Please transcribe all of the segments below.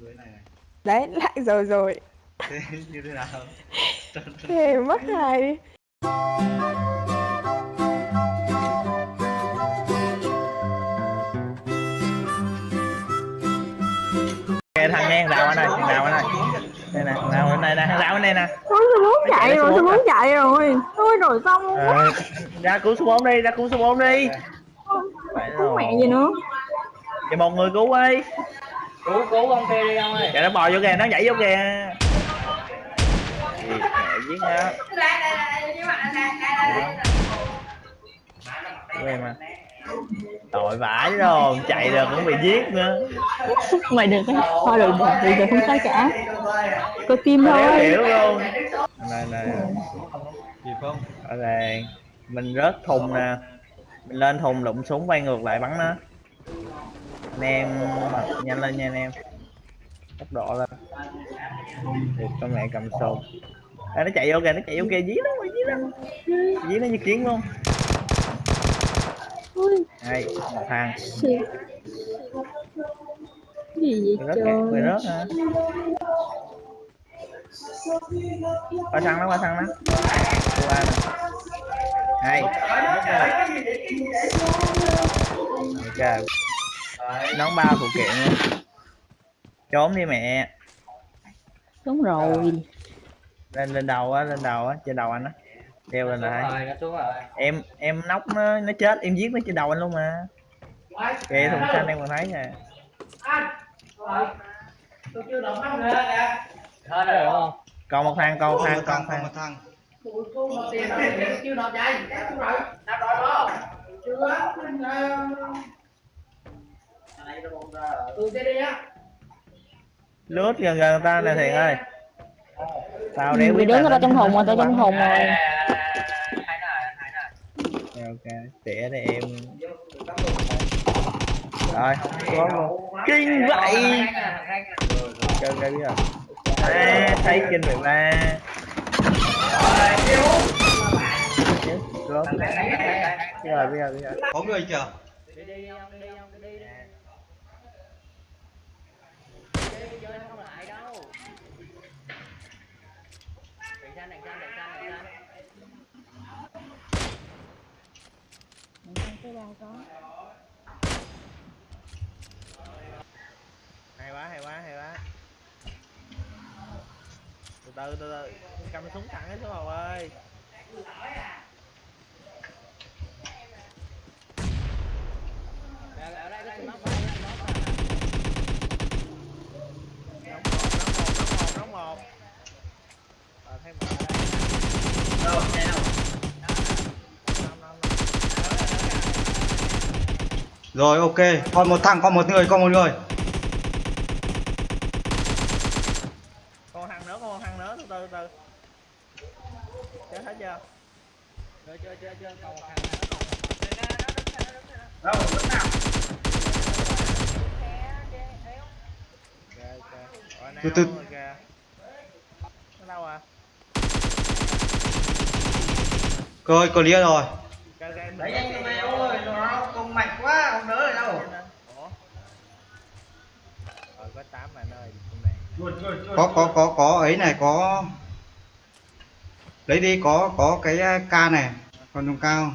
Dưới này này. Đấy, lại rồi rồi. Thế như thế nào? Thề mất hài đi. Kìa thằng nghe đào anh ơi, thằng đào anh ơi. Đây nè, nào bên này nè, thằng đào bên này nè. Ôi, tôi muốn chạy rồi, tôi muốn chạy rồi. Tôi rồi xong luôn. Ờ, ra cứu số 4 đi, ra cứu số 4 đi. Cứu mẹ gì nữa. Vậy một người cứu đi. Cứu cứu ông kia đi ông ơi Kìa nó bò vô kìa, nó nhảy vô kìa. Gì mẹ giết nó. Quên mà. Tội vãi rồi, chạy rồi cũng bị giết nữa. Mày được cái thôi được được được được không sao cả. Có tim thôi. hiểu luôn. Này này, Kịp không? ở đây. Mình rớt thùng nè. Mình lên thùng đụng súng quay ngược lại bắn nó. Anh em nhanh lên nha anh em. Tốc độ lên. Được con mẹ cầm súng. À, nó chạy vô kìa, nó chạy vô kìa, dí nó, dí nó. Dí nó như kiến luôn. Đây, một thằng. Gì vậy kìa, mày trời? rớt hả? Qua thằng nó, qua thằng nó. Qua nè. Đây. Ok. Nón bao phụ kiện luôn. Trốn đi mẹ. Đúng rồi. Lên lên đầu á, lên đầu á, trên đầu anh á. Đeo lên lại. rồi nó xuống rồi Em em nóc nó nó chết, em giết nó trên đầu anh luôn mà. Kìa thùng xanh em còn thấy nè. hết rồi đúng không Còn một thằng, còn một thằng, một còn thằng, một còn thằng. một thằng. Lướt gần gần ta nè Thiện ơi. Tao đéo Vì biết đứng ở trong thùng rồi, tao trong thùng rồi. Dạ, ok tỉa đây em rồi có luôn kinh vậy chơi cái biết rồi à, thấy kinh vậy ba Chết, rớt. Biết rồi biết rồi biết rồi Có người chưa? đi đi đi đi chơi nó không lại đâu. Đèn xanh đèn xanh đèn xanh đèn xanh hay quá hay quá hay quá. Từ từ từ từ. Cầm súng thẳng hết số hầu ơi ở đây có smoke đây có smoke nóng một nóng một nóng một nóng một đâu đâu? Rồi ok, còn một thằng, còn một người, còn một người. con thằng nữa con thằng nữa từ từ từ chết hết chưa chưa chưa chưa chưa còn một thằng nữa đâu đứng nào ok ok Ở Từ nào từ. rồi kìa nó đâu à Rồi, clear rồi. ok ok đẩy nhanh cho mày ơi nó công mạnh quá không đỡ được đâu rồi có Có có có có ấy này, có Lấy đi có có cái uh, ca này, còn dùng cao.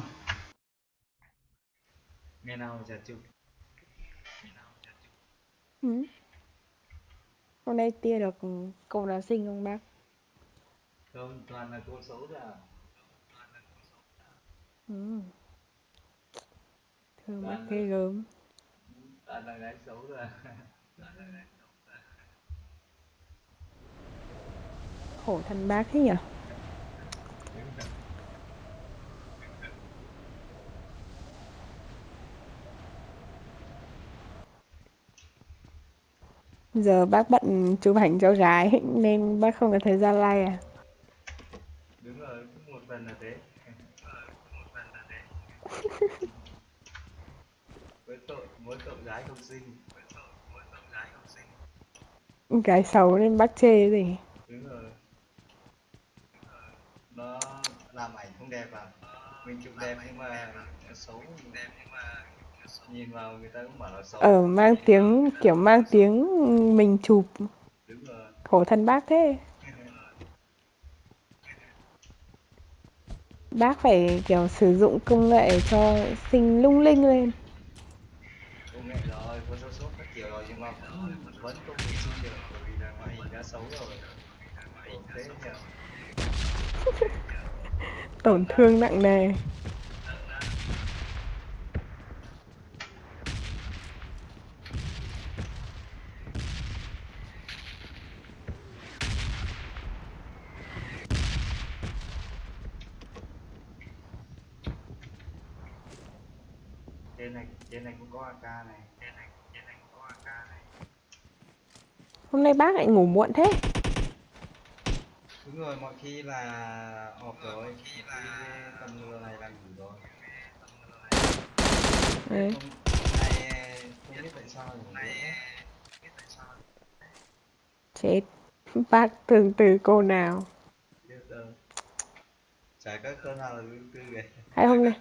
Nghe nào giả chụp. Ừ. Hôm nay tia được cô nào sinh không bác? Không, toàn là cô xấu ra. Ừ. Thương bác ghê gớm. Xấu. Khổ thân bác thế nhỉ? Giờ bác bận chụp ảnh cho gái nên bác không có thời gian like à? Đúng rồi, cũng một phần là thế với tội mỗi tội gái không sinh Gái xấu nên bắt chê cái gì? đúng rồi nó làm ảnh không đẹp à mình chụp đẹp nhưng mà xấu đẹp nhưng mà nhìn vào người ta cũng bảo là xấu Ờ mang tiếng, kiểu mang tiếng mình chụp đúng rồi khổ thân bác thế Bác phải kiểu sử dụng công nghệ cho xinh lung linh lên. Công nghệ rồi photoshop các kiểu rồi nhưng mà vẫn không thể xin được bởi vì là ngoại hình đã xấu rồi. Tổn thương nặng nề trên này trên này cũng có AK này. Trên này trên này cũng có AK này. Hôm nay bác lại ngủ muộn thế. Đúng rồi mọi khi là ọp rồi. Khi là tầm giờ này là ngủ rồi. Đấy. không nay không biết tại sao ngủ nữa chết. Bác tương từ cô nào. Chả có cơn nào là thứ tư kìa. Hay hôm nay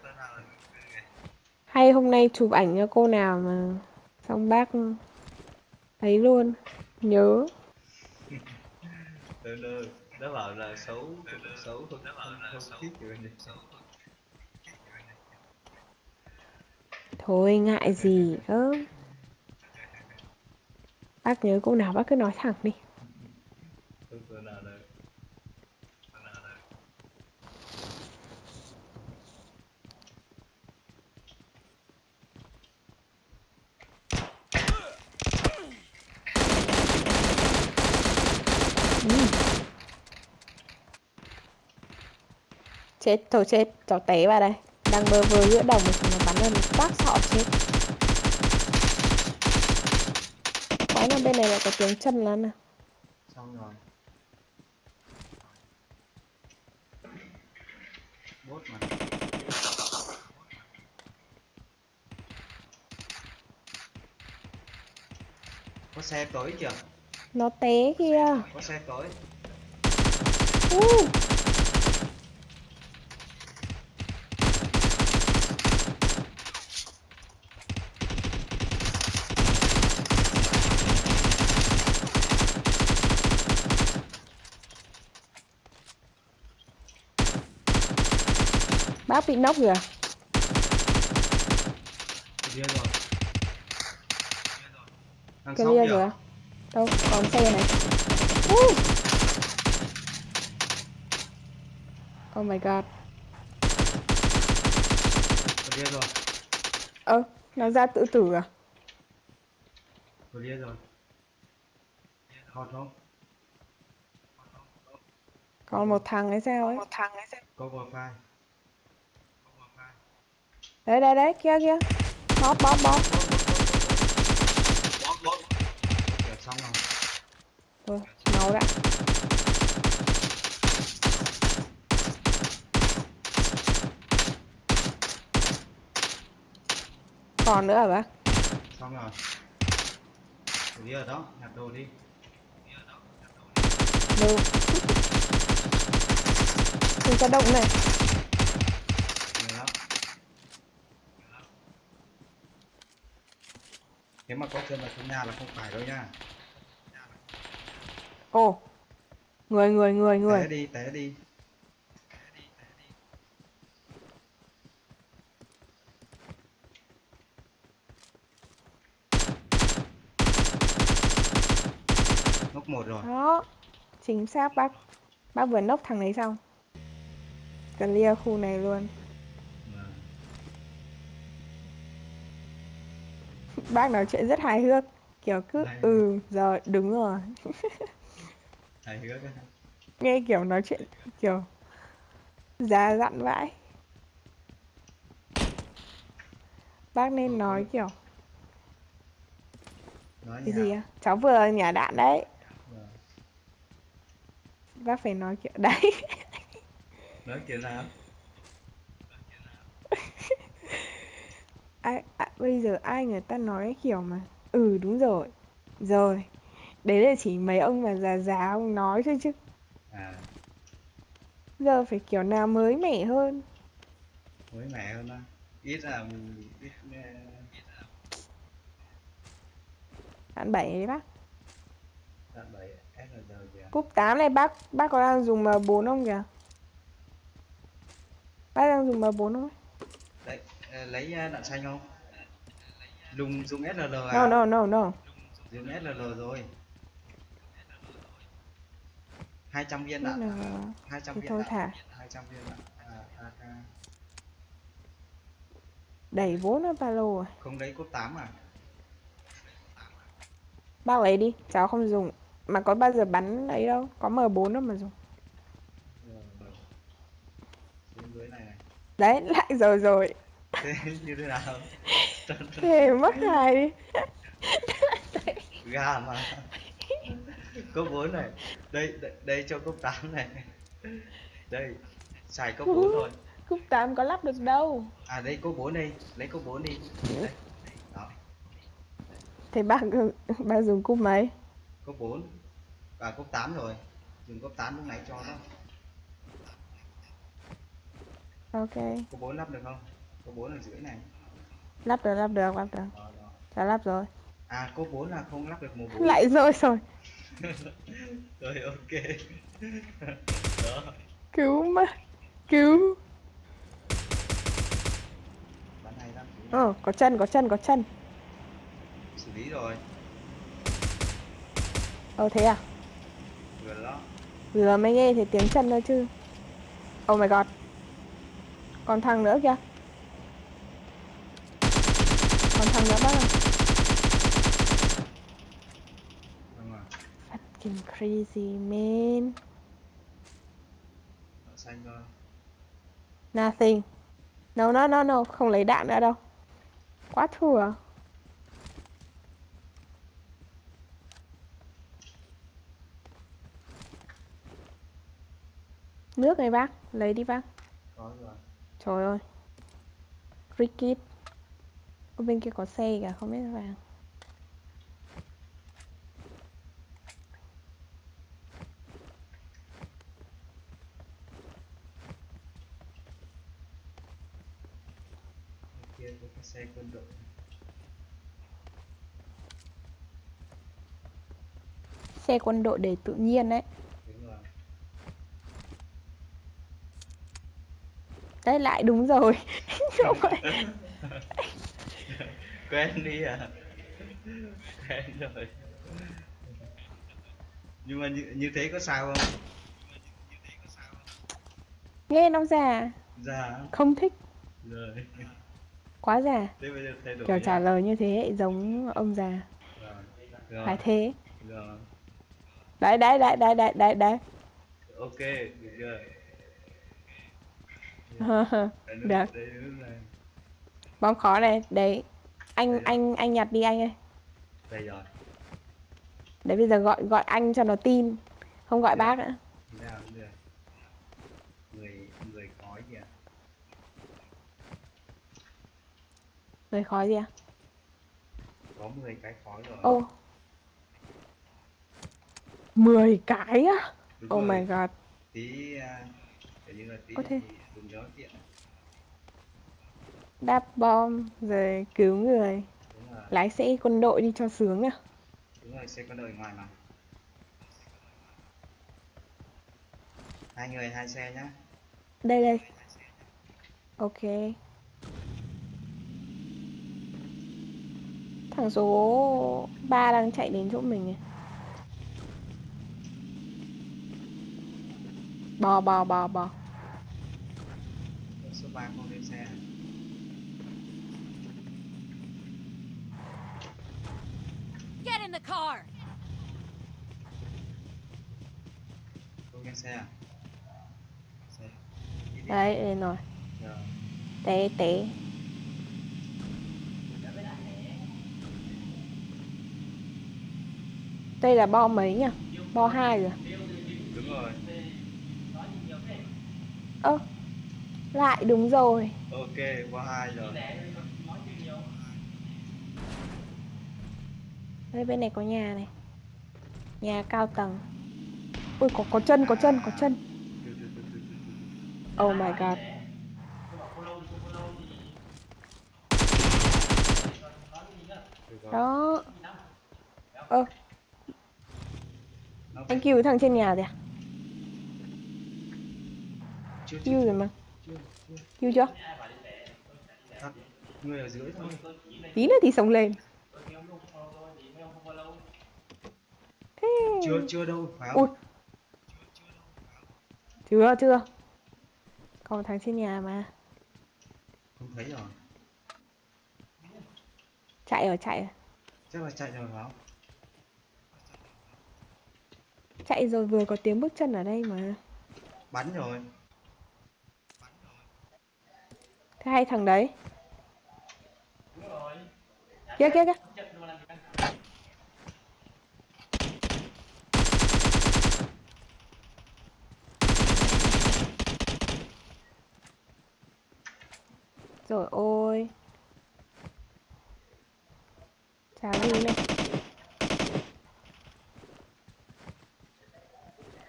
hay hôm nay chụp ảnh cho cô nào mà xong bác thấy luôn. Nhớ. Nó bảo là xấu xấu không không, không thích rồi thôi ngại gì cơ. Bác nhớ cô nào bác cứ nói thẳng đi. Nào đâu chết thôi chết cháu té vào đây. Đang bơ vơ giữa đồng chúng nó bắn lên một phát sọ chết. Quái nào bên này lại có tiếng chân lắm nè. Xong rồi. Bốt mà. Có xe tới chưa? Nó té kia có xe tới. Uh. Bác bị nóc kìa. Kia rồi kìa. Rồi đâu còn xe này. Uh. oh my god. Kia rồi. Ơ nó ra tự tử à? Kia rồi. Hot không còn một thằng ấy sao ấy? Có wifi đấy đấy đấy kia kia. Bóp bóp bóp. Kìa xong rồi. Thôi, máu đã. Còn nữa hả bác? Xong rồi. Kia ở đó nhặt đồ đi. Đâu đừng có động này nhiều lắm nếu mà có chân ở trong nhà là không phải đâu nha. Ồ người người người té người. đi té đi. Nóc một rồi. Đó. Chính xác bác. Bác vừa nốc thằng đấy xong. Cần lia khu này luôn bác nói chuyện rất hài hước. Kiểu cứ Hài hước. ừ rồi đúng rồi. Thầy hứa cái nghe kiểu nói chuyện kiểu già dặn vãi. Bác nên nói kiểu nói cái gì á? Cháu vừa nhả đạn đấy. Vâng. bác phải nói kiểu đấy. Nói kiểu nào ai, à, bây giờ ai người ta nói kiểu mà ừ đúng rồi rồi đấy là chỉ mấy ông mà già già ông nói thôi chứ à giờ phải kiểu nào mới mẻ hơn mới mẻ hơn á ít là ít Đạn 7 đấy bác. Đạn 7 SLR kìa. Cúp 8 này bác, bác có đang dùng M4 không kìa? Bác đang dùng M4 không? Đấy, ờ, lấy ờ, đạn xanh không? Dùng dùng SLR à? No, no, no, no. Dùng SLR rồi. 200 viên đạn. là... à, 200 Thì viên thôi đạn. thả. 200 viên đạn. À, AK. Đẩy vốn ở ba lô rồi. Không lấy cốt 8 à? Bác lấy đi, cháu không dùng. Mà có bao giờ bắn ấy đâu, có M4 đâu mà dùng. Này. Đấy, lại rồi rồi. Thế như thế nào? Thế mất hài đi. Gà mà. Cốc 4 này. Đây, đây, đây cho cốc 8 này. Đây, xài cốc 4 thôi. Cúp 8 có lắp được đâu. À đây cốc 4 đi, lấy cốc 4 đi. Đây. Đó, Thế dùng cúp mấy? cốc 4. À cốc 8 rồi. Dùng cốc 8 lúc nãy cho đó. Ok. Cốc 4 lắp được không? Cốc 4 ở dưới này. Lắp được, lắp được, lắp được. Đó, đó. Cháu lắp rồi. À cốc 4 là không lắp được mùa 4. Lại rồi rồi. rồi ok. đó. Cứu mà. Cứu. Ờ, có chân, có chân, có chân. Xử lý rồi. Ờ thế à? Vừa đó. Vừa mới nghe thấy tiếng chân thôi chứ. Oh my god. Còn thằng nữa kìa. Còn thằng nữa bác à? Đúng rồi. Fucking crazy man. Đỏ xanh thôi. Nothing. No, no, no, no. Không lấy đạn nữa đâu. Quá thua. Nước này bác. Lấy đi bác. Có rồi. Trời ơi. Rickit. Bên kia có xe cả, không biết vàng. Bên kia có cái xe quân đội. Xe quân đội để tự nhiên đấy. Đấy lại đúng rồi. Không phải. quen đi à quen rồi nhưng mà như, như thế có sao không Nghe nó già. già Không thích. rồi Quá già. Kiểu trả lời như thế giống ông già. rồi Phải thế. rồi. Đấy, đấy, đấy, đấy, đấy, đấy, đấy. ok được chưa Được. khó này. Đấy. Anh, anh, anh nhặt đi anh ơi. đây rồi Đấy bây giờ gọi gọi anh cho nó tin. Không gọi Được. bác nữa. Thế nào cũng được người người khói kìa Người khói gì à? có 10 cái khói rồi Ô. 10 cái á? Đúng Oh rồi. my god. tí à, kiểu như là tí Có thì dùng gió tiện Đáp bom rồi cứu người. Lái xe quân đội đi cho sướng à. đúng rồi xe con đời ngoài mà hai người hai xe nhá Đây đây. Ok. Thằng số 3 đang chạy đến chỗ mình này. Bò bò bò bò. số 3 không lên xe Get in the car! không lên xe à xe đi đi. Đấy, lên rồi. Rồi. Té té. Đây là bo mấy nhỉ? Bo 2 rồi. đúng rồi Ơ. lại đúng rồi. ok qua hai rồi Đây bên này có nhà này. Nhà cao tầng. Ui có có chân, có chân, có chân. Oh my god. Đó. ơ nó anh kêu thằng trên nhà rồi à kêu rồi mà. Kêu chưa. Người ở dưới thôi. Tí nữa thì sống lên. Thế. Chưa chưa đâu phải ui không chưa chưa. Còn thằng trên nhà mà. Không thấy rồi. Chạy rồi chạy rồi. Chắc là chạy rồi phải không chạy rồi vừa có tiếng bước chân ở đây mà. Bắn rồi. Thế hay thằng đấy. Kia kia kia. Rồi ôi. Chả gì này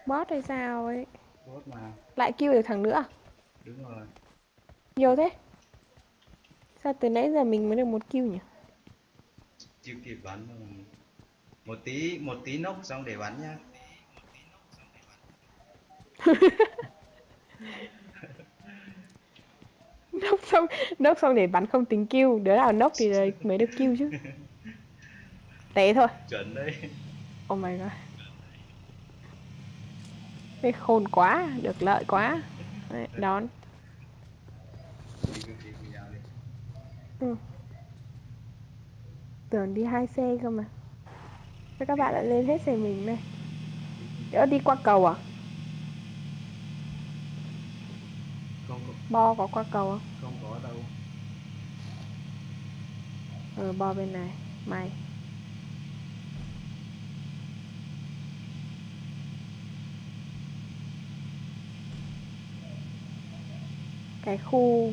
bot hay sao ấy. Tốt mà. Lại kêu được thằng nữa. Đúng rồi. Nhiều thế. Sao từ nãy giờ mình mới được một kill nhỉ? Chưa kịp bắn mà. một tí một tí nốc xong để bắn nhá. Nốc xong nốc xong để bắn không tính kill. Đứa nào nốc thì mới được kill chứ. Té thôi. Chuẩn đấy. Oh my god Cái khôn quá được lợi quá. Đấy, đón. Ừ. tưởng đi hai xe cơ mà. Thế các bạn lại lên hết xe mình này Ơ đi qua cầu à? không Bo có qua cầu không? không có đâu. Ờ bo bên này. Mày Cái khu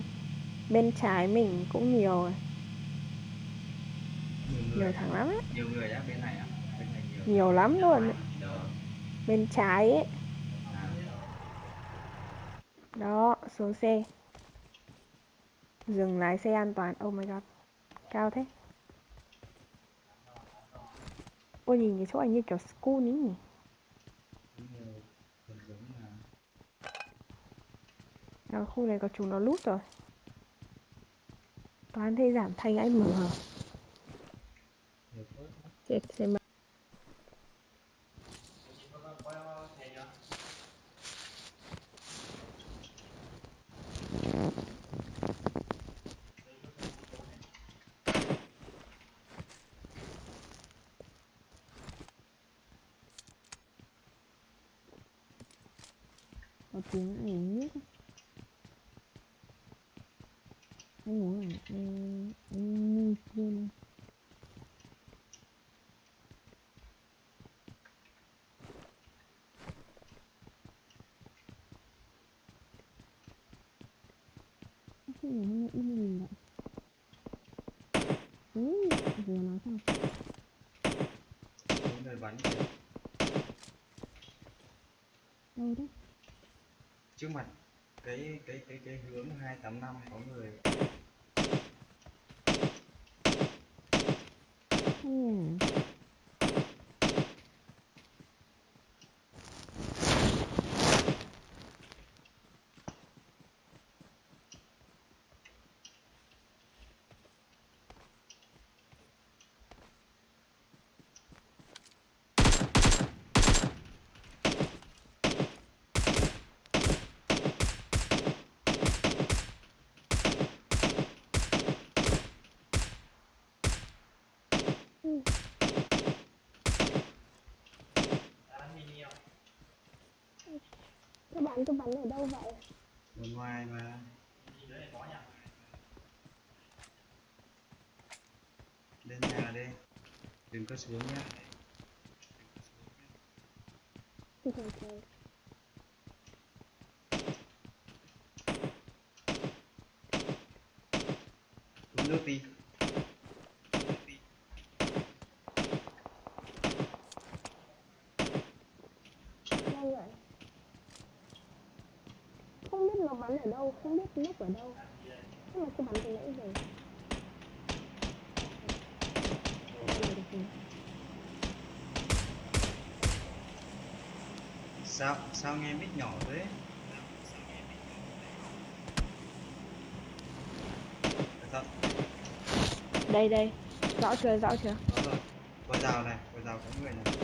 bên trái mình cũng nhiều rồi. Nhiều thằng lắm á nhiều người á bên này á bên này nhiều. Nhiều lắm luôn ấy. Bên trái ấy. À, Đó xuống xe Dừng lái xe an toàn. Oh my god. Cao thế. Ôi nhìn cái chỗ này như kiểu school ý nhỉ cũng nhiều gần giống là ở khu này có chúng nó lút rồi? Toán thế giảm thanh anh mở Chết xem mà Có tiếng uống nước Anh uống à? Anh, anh nuôi luôn cái nó im lìm vậy Ừ, vừa nói xong những bắn. Đâu đấy trước mặt cái cái cái cái hướng 285 có người Không nhà Các bạn cứ bắn ở đâu vậy? ở ngoài mà. Lên nhà đi. Đừng có xuống nhá. Thì ở đâu không biết núp ở đâu nhưng mà cứ bắn từ nãy giờ. sao sao nghe mic nhỏ thế đây đây rõ chưa rõ chưa có rào này có rào có người này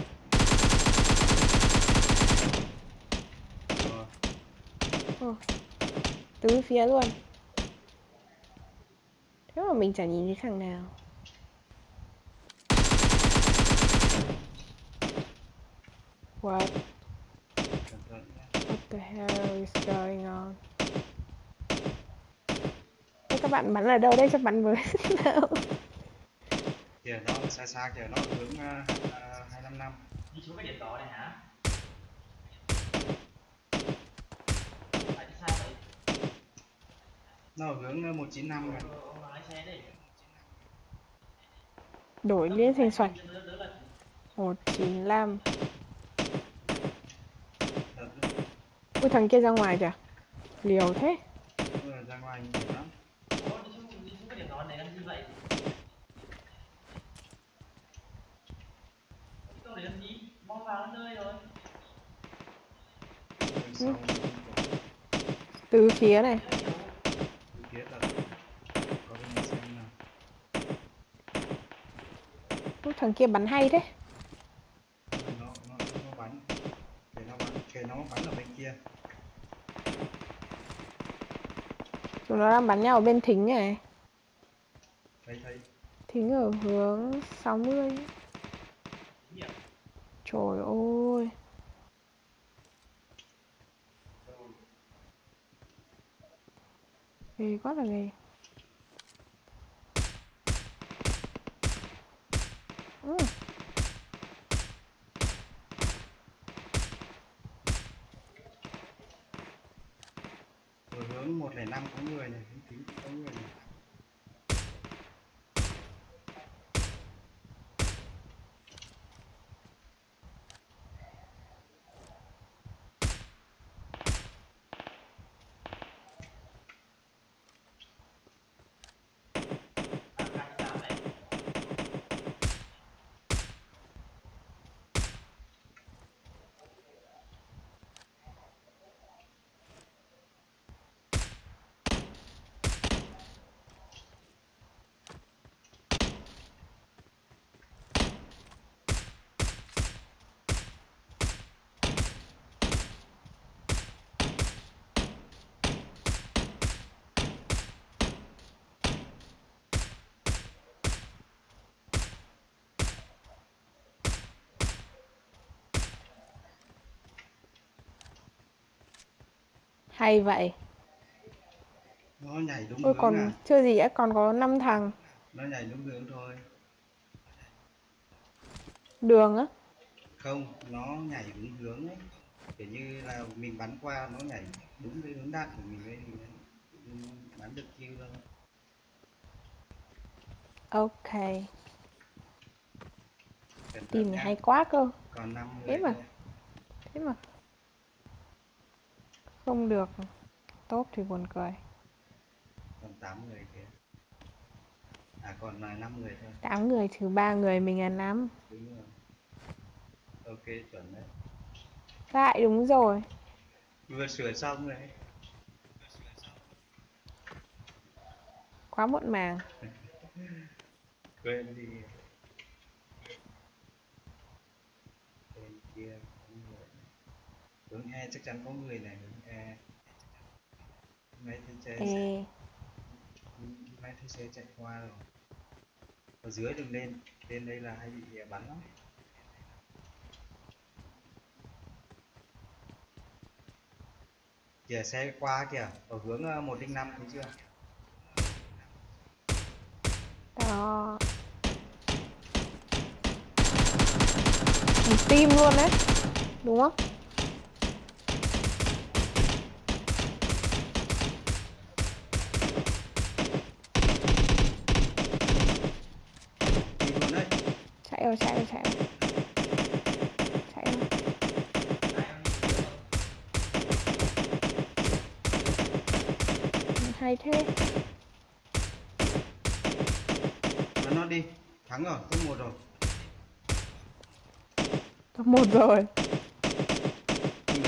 rồi. Oh. Tứ phía luôn. Thế mà mình chả nhìn thấy thằng nào. What? What the hell is going on? Thế các bạn bắn ở đâu đây cho bắn với nào? Kìa nó xa xa kìa. Nó hướng uh, uh, 255 đi xuống cái điểm đỏ này hả tại đi sao vậy Nó ở hướng uh, 195 này ông lái xe đi Đổi liên thành xoạch đỡ đỡ là 195 Thật. Ui thằng kia ra ngoài kìa. Liều thế. Rồi ra ngoài lắm. Rồi. Từ phía này phía thật Có này xem nào. Thằng kia bắn hay thế? Nó nó nó bắn. Kể nó bắn kể nó bắn ở bên kia. Chúng nó đang bắn nhau ở bên thính này. Thấy thấy. Thính ở hướng 60 Trời ơi Ghê quá là ghê ừ. hướng 105 có người này tính có người này Hay vậy. Nó nhảy đúng Ôi còn à. chưa gì đã còn có 5 thằng. Nó nhảy đúng hướng thôi. Đường á. Không nó nhảy đúng hướng ấy. Kiểu như là mình bắn qua nó nhảy đúng cái hướng đạn của mình ấy thì bắn được kill thôi. Ok. Thận Tìm hay quá cơ. Còn 5 Thế người mà. thôi. Thế mà Không được. Tốt thì buồn cười. Còn 8 người kìa. À còn là 5 người thôi. 8 người trừ 3 người mình là 5 đúng rồi. Ok chuẩn đấy. Lại đúng rồi. Vừa sửa xong rồi Quá muộn màng. Quên đi. Bên kia hướng E chắc chắn có người này hướng E. Mấy thứ chơi Ê mấy thứ xe chạy qua rồi. Ở dưới đừng lên. Lên đây là hay bị bắn lắm. Kìa xe qua kìa. Ở hướng ờ, 105 thấy chưa? Đó. Team luôn đấy. Đúng không? đi luôn đấy Chạy rồi chạy rồi chạy rồi. Chạy rồi. Hay thế. Bắn nó đi. Thắng rồi top một rồi. Top một rồi Kinh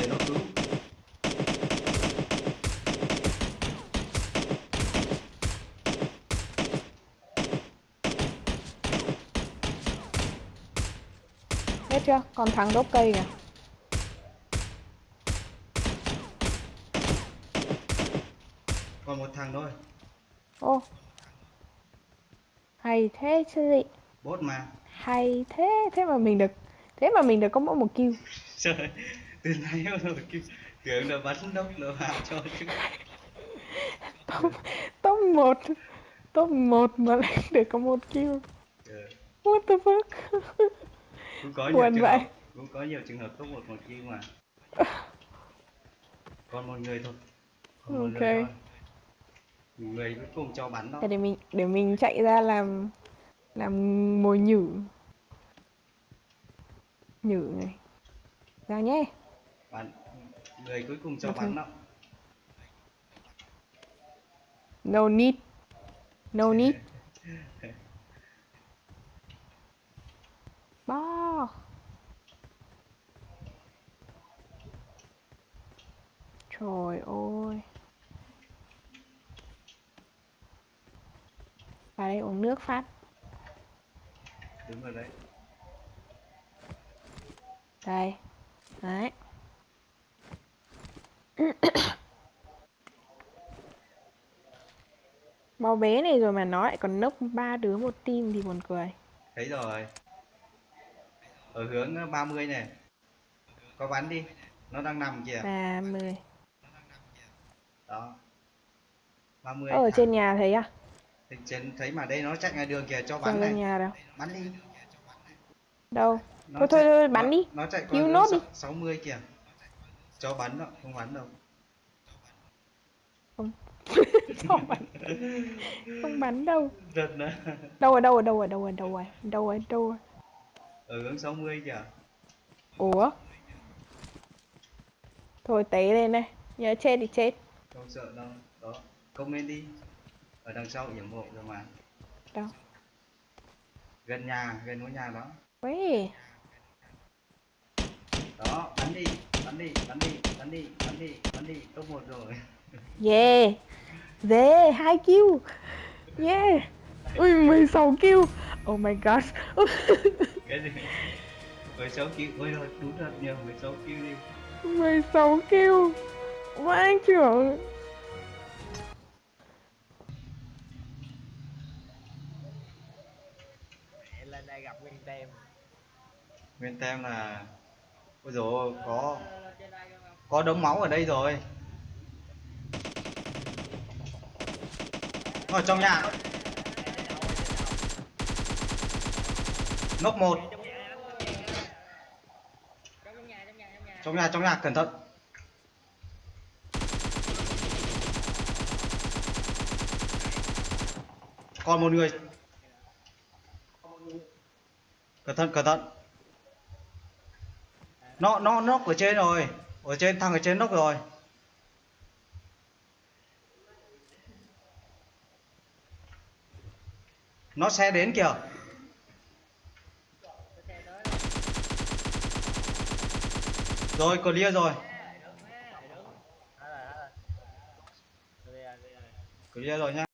Hết chưa? Còn thằng đốt cây kìa. còn một thằng thôi Ô. Hay thế chứ gì? bốt mà Hay thế, thế mà mình được thế mà mình được có mỗi một kill. trời từ nãy rồi kêu tưởng là bắn đốc là hạ cho chứ Top top 1 top 1 mà lại được có một kill. What the fuck? Cũng có nhiều Buồn trường vậy. hợp cũng có nhiều trường hợp top một một kia mà còn một người thôi còn một Ok. người thôi người cuối cùng cho bắn đó để mình để mình chạy ra làm làm mồi nhử. Nhử này. Ra nhé. bắn người cuối cùng cho Ok. bắn đó No need. No need. Bo. Trời ơi. Vào đây uống nước phát. đúng rồi đấy Đây. Đấy. Máu bé này rồi mà nó lại còn nốc ba đứa một team thì buồn cười. thấy rồi ở hướng 30 này có bắn đi nó đang nằm kìa 30. đó 30 Ở thằng. trên nhà thấy à? Thì trên thấy mà đây nó chạy ngoài đường kìa cho bắn này nhà đâu? bắn đi Đâu? Nó Thôi thôi chạy- thôi bắn nó- đi. nó chạy qua Cứu nốt sáu- đi. 60 kìa cho bắn đâu không bắn đâu Không bắn. Không bắn đâu. Giật nữa Đâu rồi đâu rồi đâu rồi đâu rồi đâu rồi đâu rồi đâu rồi. ở hướng 60 kìa Ủa? Thôi té lên đây. Nhớ chết thì chết. không sợ đâu đó lên đi ở đằng sau yểm hộ rồi mà Đâu? gần nhà gần ngôi nhà đó Ui. đó bắn đi bắn đi bắn đi bắn đi bắn đi bắn đi top một rồi Yeah. Yeah, hai kill. Yeah. Ui 16 kill. Oh my god. cái gì 16 kêu ôi rồi đúng thật nhiều 16 kêu đi 16 kill. Vãi trưởng. lên đây gặp nguyên tem nguyên tem là ôi dồi có có đống máu ở đây rồi ở trong nhà nốc một. Trong nhà trong nhà, cẩn thận. Còn một người. Cẩn thận cẩn thận. Nó nó nó ở trên rồi. Ở trên, thằng ở trên nóc rồi. Nó sẽ đến kìa cái xe tới rồi clear rồi rồi. Rồi, clear rồi nhá